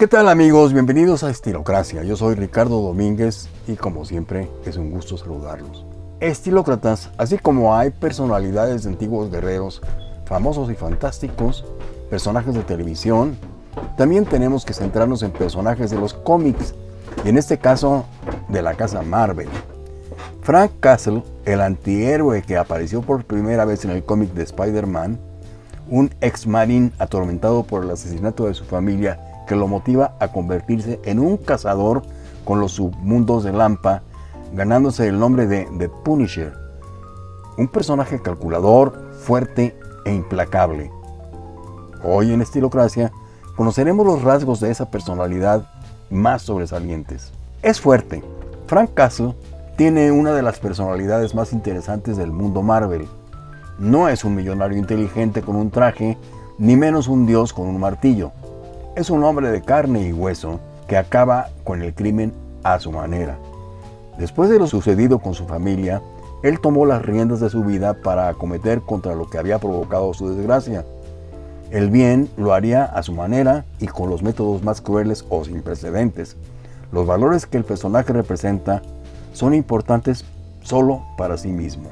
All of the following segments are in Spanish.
¿Qué tal amigos? Bienvenidos a Estilocracia. Yo soy Ricardo Domínguez y como siempre es un gusto saludarlos. Estilócratas, así como hay personalidades de antiguos guerreros, famosos y fantásticos, personajes de televisión, también tenemos que centrarnos en personajes de los cómics y en este caso de la casa Marvel. Frank Castle, el antihéroe que apareció por primera vez en el cómic de Spider-Man, un ex-marín atormentado por el asesinato de su familia que lo motiva a convertirse en un cazador con los submundos de Lampa, ganándose el nombre de The Punisher. Un personaje calculador, fuerte e implacable. Hoy en Estilocracia conoceremos los rasgos de esa personalidad más sobresalientes. Es fuerte. Frank Castle tiene una de las personalidades más interesantes del mundo Marvel. No es un millonario inteligente con un traje, ni menos un dios con un martillo. Es un hombre de carne y hueso que acaba con el crimen a su manera. Después de lo sucedido con su familia, él tomó las riendas de su vida para acometer contra lo que había provocado su desgracia. El bien lo haría a su manera y con los métodos más crueles o sin precedentes. Los valores que el personaje representa son importantes solo para sí mismo.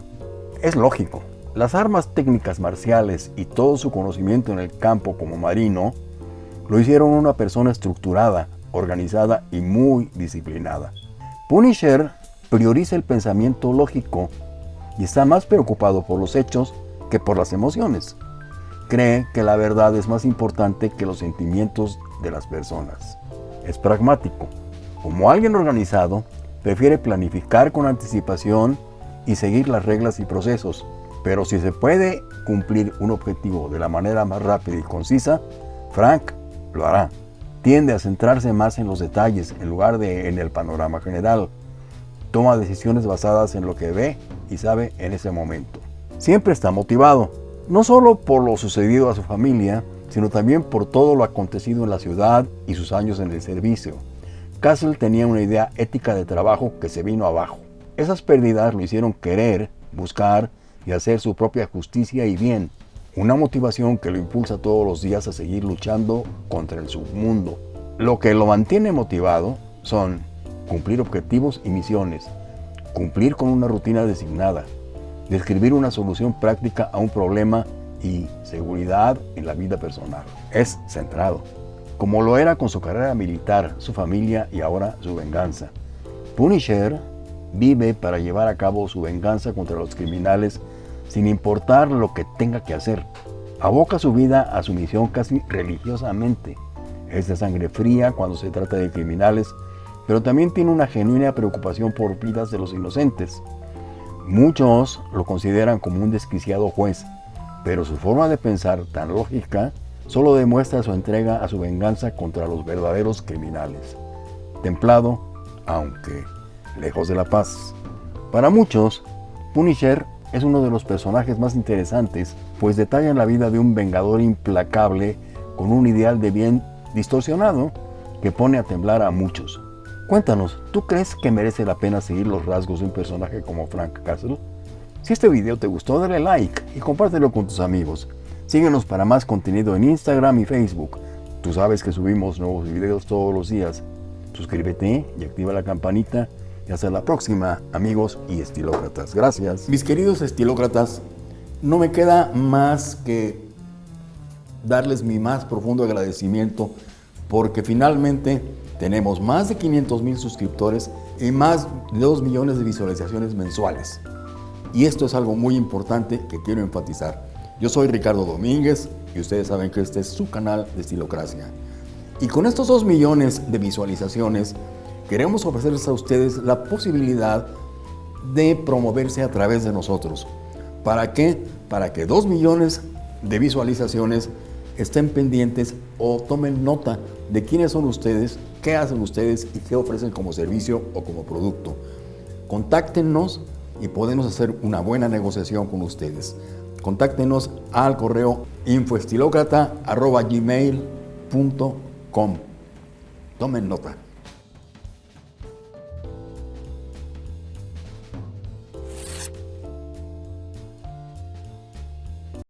Es lógico, las armas técnicas marciales y todo su conocimiento en el campo como marino lo hicieron una persona estructurada, organizada y muy disciplinada. Punisher prioriza el pensamiento lógico y está más preocupado por los hechos que por las emociones. Cree que la verdad es más importante que los sentimientos de las personas. Es pragmático. Como alguien organizado, prefiere planificar con anticipación y seguir las reglas y procesos. Pero si se puede cumplir un objetivo de la manera más rápida y concisa, Frank lo hará. Tiende a centrarse más en los detalles en lugar de en el panorama general. Toma decisiones basadas en lo que ve y sabe en ese momento. Siempre está motivado, no solo por lo sucedido a su familia, sino también por todo lo acontecido en la ciudad y sus años en el servicio. Castle tenía una idea ética de trabajo que se vino abajo. Esas pérdidas lo hicieron querer, buscar y hacer su propia justicia y bien, una motivación que lo impulsa todos los días a seguir luchando contra el submundo. Lo que lo mantiene motivado son cumplir objetivos y misiones, cumplir con una rutina designada, describir una solución práctica a un problema y seguridad en la vida personal. Es centrado, como lo era con su carrera militar, su familia y ahora su venganza. Punisher vive para llevar a cabo su venganza contra los criminales sin importar lo que tenga que hacer. Aboca su vida a su misión casi religiosamente. Es de sangre fría cuando se trata de criminales, pero también tiene una genuina preocupación por vidas de los inocentes. Muchos lo consideran como un desquiciado juez, pero su forma de pensar tan lógica solo demuestra su entrega a su venganza contra los verdaderos criminales. Templado, aunque lejos de la paz. Para muchos, Punisher es uno de los personajes más interesantes, pues detallan la vida de un vengador implacable con un ideal de bien distorsionado que pone a temblar a muchos. Cuéntanos, ¿tú crees que merece la pena seguir los rasgos de un personaje como Frank Castle? Si este video te gustó, dale like y compártelo con tus amigos. Síguenos para más contenido en Instagram y Facebook. Tú sabes que subimos nuevos videos todos los días. Suscríbete y activa la campanita y hasta la próxima, amigos y estilócratas. Gracias. Mis queridos estilócratas, no me queda más que darles mi más profundo agradecimiento porque finalmente tenemos más de 500 mil suscriptores y más de 2 millones de visualizaciones mensuales. Y esto es algo muy importante que quiero enfatizar. Yo soy Ricardo Domínguez y ustedes saben que este es su canal de Estilocracia. Y con estos 2 millones de visualizaciones, queremos ofrecerles a ustedes la posibilidad de promoverse a través de nosotros. ¿Para qué? Para que dos millones de visualizaciones estén pendientes o tomen nota de quiénes son ustedes, qué hacen ustedes y qué ofrecen como servicio o como producto. Contáctenos y podemos hacer una buena negociación con ustedes. Contáctenos al correo infoestilocrata.gmail.com Tomen nota.